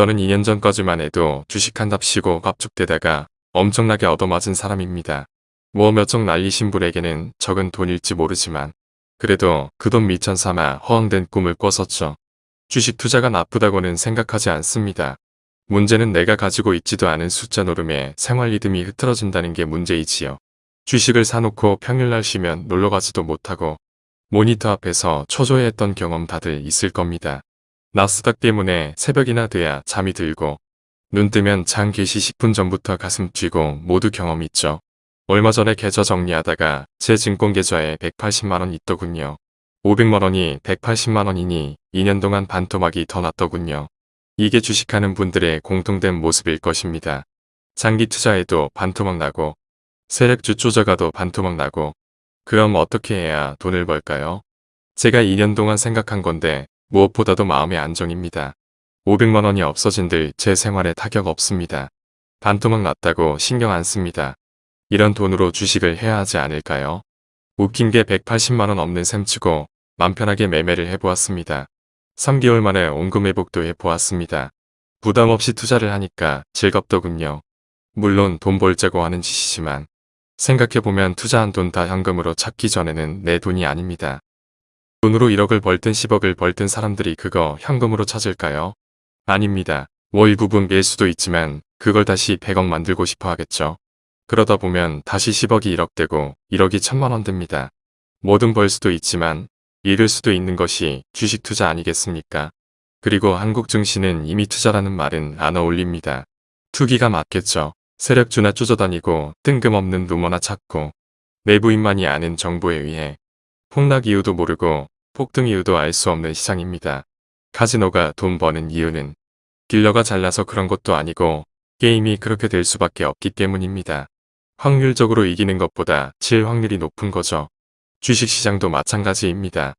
저는 2년 전까지만 해도 주식한답시고 갑죽대다가 엄청나게 얻어맞은 사람입니다. 뭐몇적 날리신 분에게는 적은 돈일지 모르지만 그래도 그 돈 미천 삼아 허황된 꿈을 꿨었죠. 주식 투자가 나쁘다고는 생각하지 않습니다. 문제는 내가 가지고 있지도 않은 숫자 노름에 생활 리듬이 흐트러진다는 게 문제이지요. 주식을 사놓고 평일날 쉬면 놀러가지도 못하고 모니터 앞에서 초조해했던 경험 다들 있을 겁니다. 나스닥 때문에 새벽이나 돼야 잠이 들고 눈 뜨면 장 개시 10분 전부터 가슴 뛰고 모두 경험 있죠. 얼마 전에 계좌 정리하다가 제 증권 계좌에 180만원 있더군요. 500만원이 180만원이니 2년 동안 반토막이 더 났더군요. 이게 주식하는 분들의 공통된 모습일 것입니다. 장기 투자에도 반토막 나고 세력주 쪼져가도 반토막 나고 그럼 어떻게 해야 돈을 벌까요? 제가 2년 동안 생각한 건데 무엇보다도 마음의 안정입니다. 500만원이 없어진들 제 생활에 타격 없습니다. 반토막 났다고 신경 안 씁니다. 이런 돈으로 주식을 해야 하지 않을까요? 웃긴 게 180만원 없는 셈치고 맘 편하게 매매를 해보았습니다. 3개월 만에 원금 회복도 해보았습니다. 부담 없이 투자를 하니까 즐겁더군요. 물론 돈 벌자고 하는 짓이지만 생각해보면 투자한 돈 다 현금으로 찾기 전에는 내 돈이 아닙니다. 돈으로 1억을 벌든 10억을 벌든 사람들이 그거 현금으로 찾을까요? 아닙니다. 뭐 일부분 뺄 수도 있지만 그걸 다시 100억 만들고 싶어 하겠죠. 그러다 보면 다시 10억이 1억 되고 1억이 천만 원 됩니다. 뭐든 벌 수도 있지만 잃을 수도 있는 것이 주식 투자 아니겠습니까? 그리고 한국 증시는 이미 투자라는 말은 안 어울립니다. 투기가 맞겠죠. 세력주나 쪼져다니고 뜬금없는 루머나 찾고 내부인만이 아는 정보에 의해 폭락 이유도 모르고 폭등 이유도 알 수 없는 시장입니다. 카지노가 돈 버는 이유는 딜러가 잘나서 그런 것도 아니고 게임이 그렇게 될 수밖에 없기 때문입니다. 확률적으로 이기는 것보다 질 확률이 높은 거죠. 주식시장도 마찬가지입니다.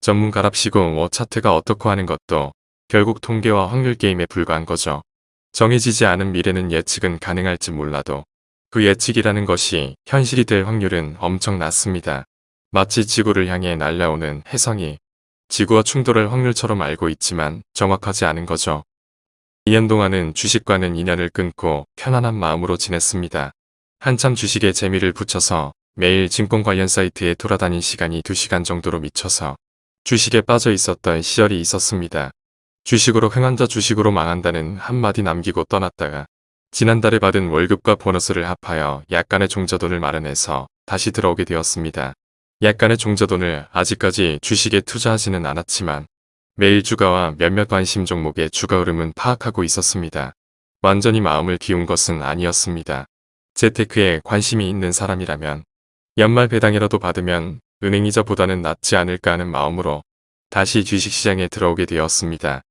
전문가랍시고 뭐 차트가 어떻고 하는 것도 결국 통계와 확률 게임에 불과한 거죠. 정해지지 않은 미래는 예측은 가능할지 몰라도 그 예측이라는 것이 현실이 될 확률은 엄청 낮습니다. 마치 지구를 향해 날아오는 해성이 지구와 충돌할 확률처럼 알고 있지만 정확하지 않은 거죠. 2년 동안은 주식과는 인연을 끊고 편안한 마음으로 지냈습니다. 한참 주식에 재미를 붙여서 매일 증권 관련 사이트에 돌아다닌 시간이 2시간 정도로 미쳐서 주식에 빠져 있었던 시절이 있었습니다. 주식으로 흥한자 주식으로 망한다는 한마디 남기고 떠났다가 지난달에 받은 월급과 보너스를 합하여 약간의 종자돈을 마련해서 다시 들어오게 되었습니다. 약간의 종자돈을 아직까지 주식에 투자하지는 않았지만 매일 주가와 몇몇 관심 종목의 주가 흐름은 파악하고 있었습니다. 완전히 마음을 비운 것은 아니었습니다. 재테크에 관심이 있는 사람이라면 연말 배당이라도 받으면 은행이자보다는 낫지 않을까 하는 마음으로 다시 주식시장에 들어오게 되었습니다.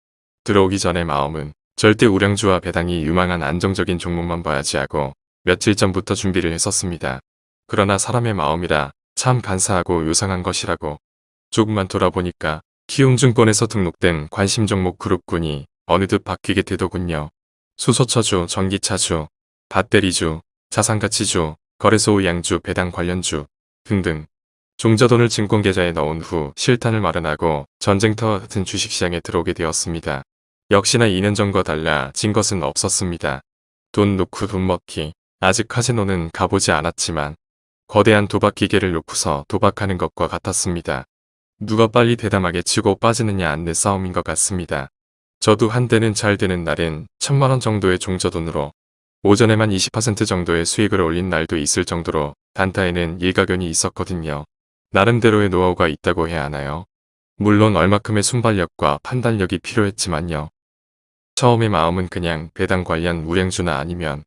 들어오기 전의 마음은 절대 우량주와 배당이 유망한 안정적인 종목만 봐야지 하고 며칠 전부터 준비를 했었습니다. 그러나 사람의 마음이라 참 간사하고 요상한 것이라고 조금만 돌아보니까 키움증권에서 등록된 관심 종목 그룹군이 어느덧 바뀌게 되더군요. 수소차주, 전기차주, 배터리주, 자산가치주, 거래소 양주, 배당 관련주 등등 종자돈을 증권계좌에 넣은 후 실탄을 마련하고 전쟁터와 같은 주식시장에 들어오게 되었습니다. 역시나 2년 전과 달라 진 것은 없었습니다. 돈 놓고 돈 먹기. 아직 카지노는 가보지 않았지만 거대한 도박 기계를 놓고서 도박하는 것과 같았습니다. 누가 빨리 대담하게 치고 빠지느냐 안내 싸움인 것 같습니다. 저도 한때는 잘 되는 날엔 천만원 정도의 종자돈으로 오전에만 20% 정도의 수익을 올린 날도 있을 정도로 단타에는 일가견이 있었거든요. 나름대로의 노하우가 있다고 해야 하나요? 물론 얼마큼의 순발력과 판단력이 필요했지만요. 처음의 마음은 그냥 배당 관련 우량주나 아니면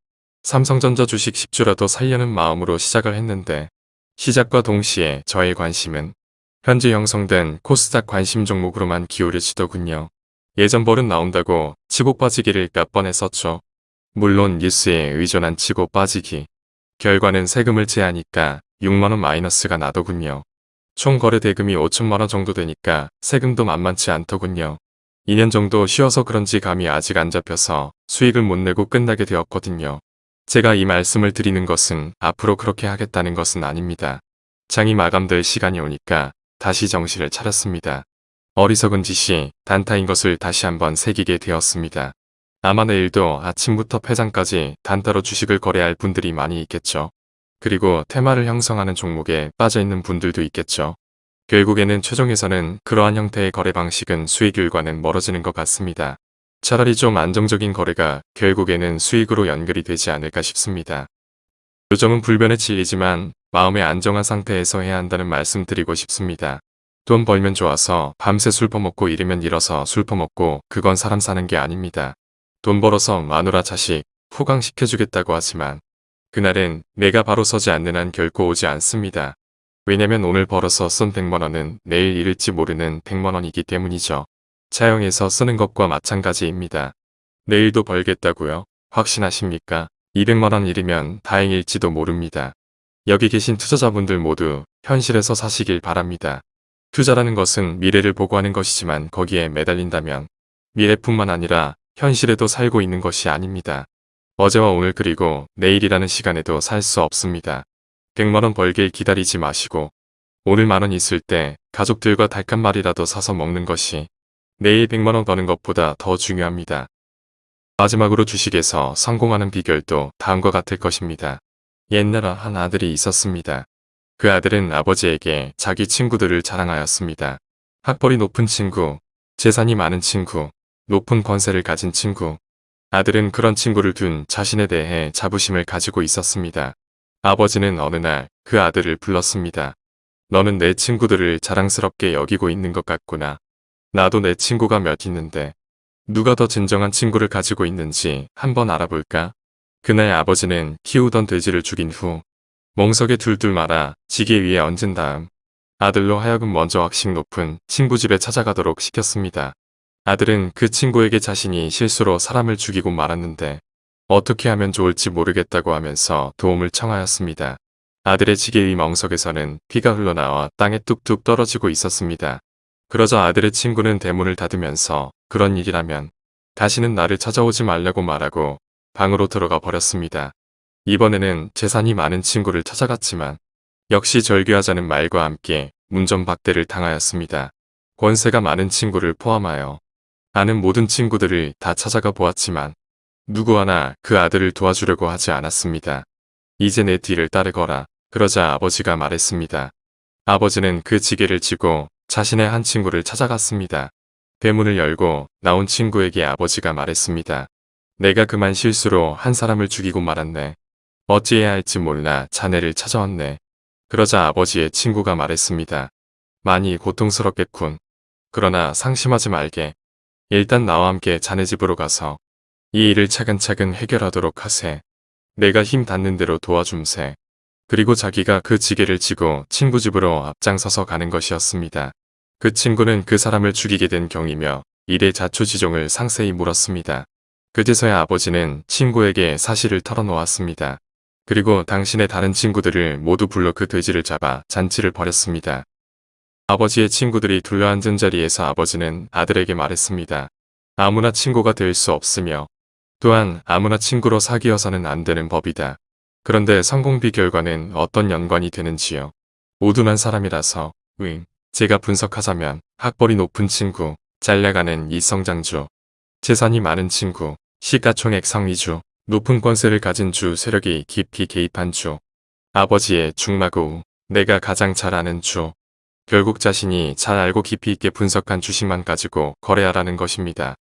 삼성전자 주식 10주라도 살려는 마음으로 시작을 했는데 시작과 동시에 저의 관심은 현재 형성된 코스닥 관심 종목으로만 기울여지더군요. 예전 벌은 나온다고 치고 빠지기를 몇 번 했었죠. 물론 뉴스에 의존한 치고 빠지기. 결과는 세금을 제하니까 6만원 마이너스가 나더군요. 총 거래 대금이 5천만원 정도 되니까 세금도 만만치 않더군요. 2년 정도 쉬어서 그런지 감이 아직 안 잡혀서 수익을 못 내고 끝나게 되었거든요. 제가 이 말씀을 드리는 것은 앞으로 그렇게 하겠다는 것은 아닙니다. 장이 마감될 시간이 오니까 다시 정신을 차렸습니다. 어리석은 짓이 단타인 것을 다시 한번 새기게 되었습니다. 아마 내일도 아침부터 폐장까지 단타로 주식을 거래할 분들이 많이 있겠죠. 그리고 테마를 형성하는 종목에 빠져있는 분들도 있겠죠. 결국에는 최종에서는 그러한 형태의 거래 방식은 수익률과는 멀어지는 것 같습니다. 차라리 좀 안정적인 거래가 결국에는 수익으로 연결이 되지 않을까 싶습니다. 요점은 불변의 진리지만 마음의 안정한 상태에서 해야 한다는 말씀 드리고 싶습니다. 돈 벌면 좋아서 밤새 술 퍼먹고 이르면 일어서 술 퍼먹고 그건 사람 사는 게 아닙니다. 돈 벌어서 마누라 자식 호강시켜주겠다고 하지만 그날은 내가 바로 서지 않는 한 결코 오지 않습니다. 왜냐면 오늘 벌어서 쓴 100만원은 내일 잃을지 모르는 100만원이기 때문이죠. 차용해서 쓰는 것과 마찬가지입니다. 내일도 벌겠다고요? 확신하십니까? 200만원 잃으면 다행일지도 모릅니다. 여기 계신 투자자분들 모두 현실에서 사시길 바랍니다. 투자라는 것은 미래를 보고 하는 것이지만 거기에 매달린다면 미래뿐만 아니라 현실에도 살고 있는 것이 아닙니다. 어제와 오늘 그리고 내일이라는 시간에도 살 수 없습니다. 100만원 벌길 기다리지 마시고 오늘 만원 있을 때 가족들과 마리라도 사서 먹는 것이 내일 100만원 버는 것보다 더 중요합니다. 마지막으로 주식에서 성공하는 비결도 다음과 같을 것입니다. 옛날에 한 아들이 있었습니다. 그 아들은 아버지에게 자기 친구들을 자랑하였습니다. 학벌이 높은 친구, 재산이 많은 친구, 높은 권세를 가진 친구. 아들은 그런 친구를 둔 자신에 대해 자부심을 가지고 있었습니다. 아버지는 어느 날 그 아들을 불렀습니다. 너는 내 친구들을 자랑스럽게 여기고 있는 것 같구나. 나도 내 친구가 몇 있는데 누가 더 진정한 친구를 가지고 있는지 한번 알아볼까? 그날 아버지는 키우던 돼지를 죽인 후 멍석에 둘둘 말아 지게 위에 얹은 다음 아들로 하여금 먼저 학식 높은 친구 집에 찾아가도록 시켰습니다. 아들은 그 친구에게 자신이 실수로 사람을 죽이고 말았는데 어떻게 하면 좋을지 모르겠다고 하면서 도움을 청하였습니다. 아들의 지게 위 멍석에서는 피가 흘러나와 땅에 뚝뚝 떨어지고 있었습니다. 그러자 아들의 친구는 대문을 닫으면서 그런 일이라면 다시는 나를 찾아오지 말라고 말하고 방으로 들어가 버렸습니다. 이번에는 재산이 많은 친구를 찾아갔지만 역시 절규하자는 말과 함께 문전박대를 당하였습니다. 권세가 많은 친구를 포함하여 아는 모든 친구들을 다 찾아가 보았지만 누구 하나 그 아들을 도와주려고 하지 않았습니다. 이제 내 뒤를 따르거라. 그러자 아버지가 말했습니다. 아버지는 그 지게를 쥐고 자신의 한 친구를 찾아갔습니다. 대문을 열고 나온 친구에게 아버지가 말했습니다. 내가 그만 실수로 한 사람을 죽이고 말았네. 어찌해야 할지 몰라 자네를 찾아왔네. 그러자 아버지의 친구가 말했습니다. 많이 고통스럽겠군. 그러나 상심하지 말게. 일단 나와 함께 자네 집으로 가서 이 일을 차근차근 해결하도록 하세. 내가 힘 닿는 대로 도와줌세. 그리고 자기가 그 지게를 지고 친구 집으로 앞장서서 가는 것이었습니다. 그 친구는 그 사람을 죽이게 된 경이며 일의 자초지종을 상세히 물었습니다. 그제서야 아버지는 친구에게 사실을 털어놓았습니다. 그리고 당신의 다른 친구들을 모두 불러 그 돼지를 잡아 잔치를 벌였습니다. 아버지의 친구들이 둘러앉은 자리에서 아버지는 아들에게 말했습니다. 아무나 친구가 될 수 없으며 또한 아무나 친구로 사귀어서는 안 되는 법이다. 그런데 성공 비 결과는 어떤 연관이 되는지요. 모두난 사람이라서 응. 제가 분석하자면 학벌이 높은 친구, 잘나가는 이성장주, 재산이 많은 친구, 시가총액 상위주, 높은 권세를 가진 주 세력이 깊이 개입한 주, 아버지의 중마고 내가 가장 잘 아는 주, 결국 자신이 잘 알고 깊이 있게 분석한 주식만 가지고 거래하라는 것입니다.